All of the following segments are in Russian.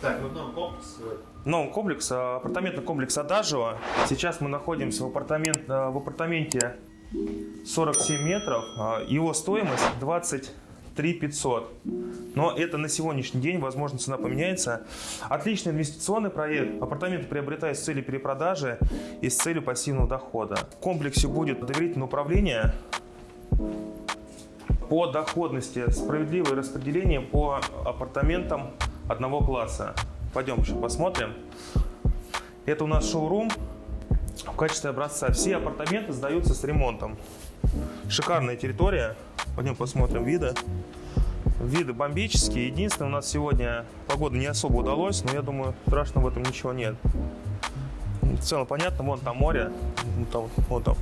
Так, ну там комплекс. Новый комплекс, а, апартаментный комплекс Адажио. Сейчас мы находимся в, апартамент, а, в апартаменте 47 метров. А, Его стоимость 23 500. Но это на сегодняшний день, возможно, цена поменяется. Отличный инвестиционный проект. Апартаменты приобретают с целью перепродажи и с целью пассивного дохода. В комплексе будет доверительное управление по доходности, справедливое распределение по апартаментам одного класса. Пойдем еще посмотрим. Это у нас шоурум в качестве образца. Все апартаменты сдаются с ремонтом. Шикарная территория. Пойдем посмотрим виды. Виды бомбические. Единственное, у нас сегодня погода не особо удалось, но я думаю, страшно в этом ничего нет. В целом понятно, вон там море, вон там, вон там.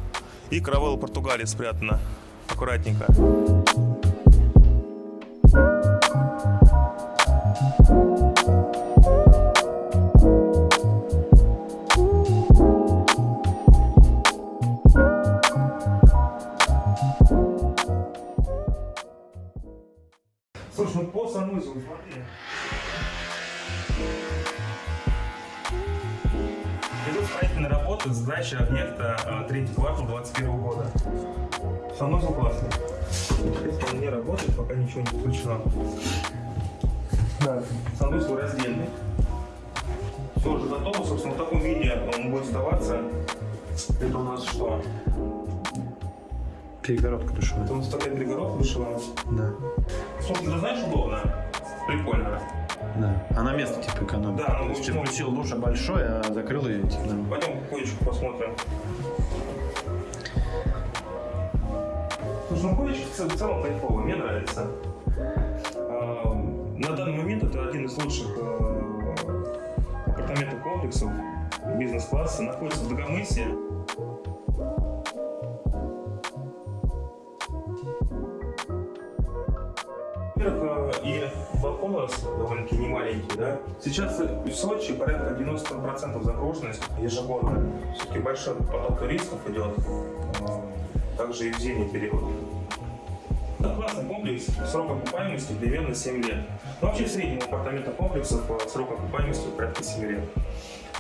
И каравелла Португалии спрятана. Аккуратненько. Строительные работы, сдача объекта а, третий квартал 2021 года. Санузел классный. Он не работает, пока ничего не включено. Да. Санузел раздельный. Все уже готово, собственно, в таком виде он будет сдаваться. Это у нас что? Перегородка душевая. Это у нас такая перегородка душевая. Да. Собственно, ты знаешь, удобно. Да. Она место типа экономит. Да, ну, То есть ну, включил душ большой, а закрыл ее типа нормально. Пойдем коечку посмотрим. Слушай, ну коечка в цел- в целом кайфовая, мне нравится. А, На данный момент это один из лучших э, апартаментных комплексов бизнес-класса. Находится в Дагомысе. Во-первых, э, и балкон у нас довольно-таки не маленький, да. Сейчас в Сочи порядка 90% загруженность ежегодно. Все-таки большой поток туристов идет, э, также и в зимний период. Это классный комплекс, срок окупаемости примерно 7 лет. Но вообще в среднем апартаментных комплексов э, срок окупаемости порядка 7 лет.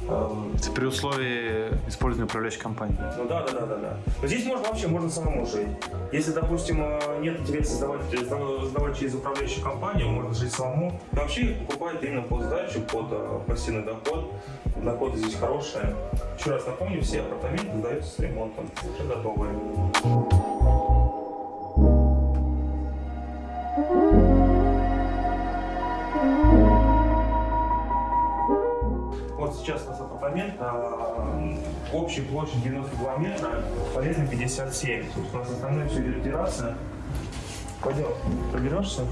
Эм, Это при условии использования управляющей компании. ну да, да, да, да, да. Но здесь можно вообще можно самому жить. Если, допустим, э, нет интереса сдавать, сдавать, сдавать через управляющую компанию, можно жить самому. Но вообще их покупают именно под сдачу, под э, пассивный доход. Доходы здесь хорошие. Еще раз напомню, все апартаменты сдаются с ремонтом, уже готовые. Вот сейчас у нас апартамент, а, общая площадь 92 метра, полезно 57. Собственно, у нас основная все идет терраса. Пойдем, проберешься?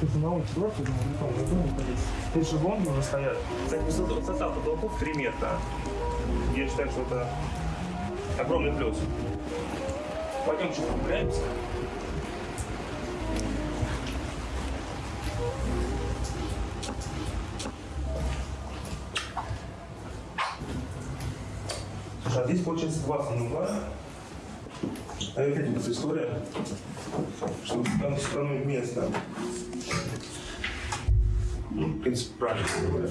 Тут на улице я думаю, ну, там, ну, ходить. Тут шезлонги уже стоят. Кстати, высота, высота потолков 3 метра. Я считаю, что это огромный плюс. Пойдем чуть прогуляемся. А здесь получается два санузла. А опять вот эта история. чтобы там сэкономить место. Ну, в принципе, правильно говоря.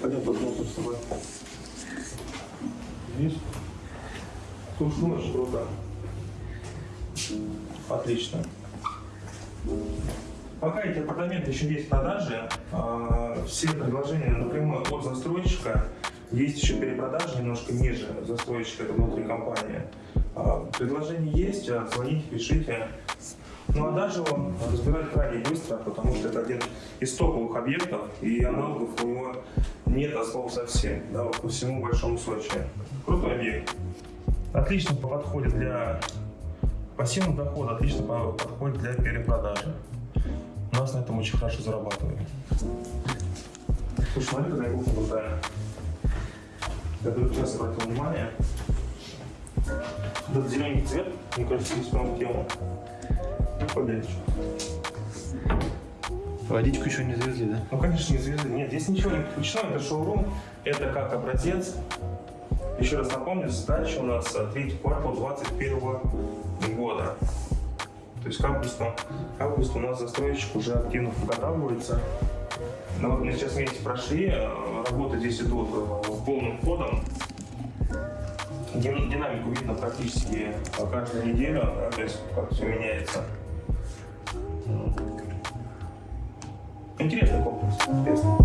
Пойдем посмотрим с тобой. Видишь? Слушай, ну, очень круто. Отлично. Пока эти апартаменты еще есть в продаже, а, все предложения напрямую от застройщика, есть еще перепродажи немножко ниже застройщика, это внутри компании. А, Предложения есть, а, звоните, пишите. Ну а даже он разбирать крайне быстро, потому что это один из топовых объектов, и аналогов у него нет от слова совсем, да, вот по всему Большому Сочи. Крутой объект. Отлично подходит для пассивного дохода, отлично по- подходит для перепродажи. У нас на этом очень хорошо зарабатывают. Слушай, смотри, какая кухня крутая. Я только сейчас обратил внимание. Этот зеленый цвет, мне кажется, здесь прям в тему. Ну, погоди. Водичку еще не завезли, да? Ну, конечно, не звезды. Нет, здесь ничего не подключено. Это шоурум. Это как образец. Еще раз напомню, сдача у нас третий квартал 2021 года. То есть к августу, к августу у нас застройщик уже активно подготавливается. Ну, вот мы сейчас вместе прошли, э, работы здесь идут э, полным ходом. Дин- Динамику видно практически каждую неделю, да, то есть как все меняется. Интересный комплекс, интересный.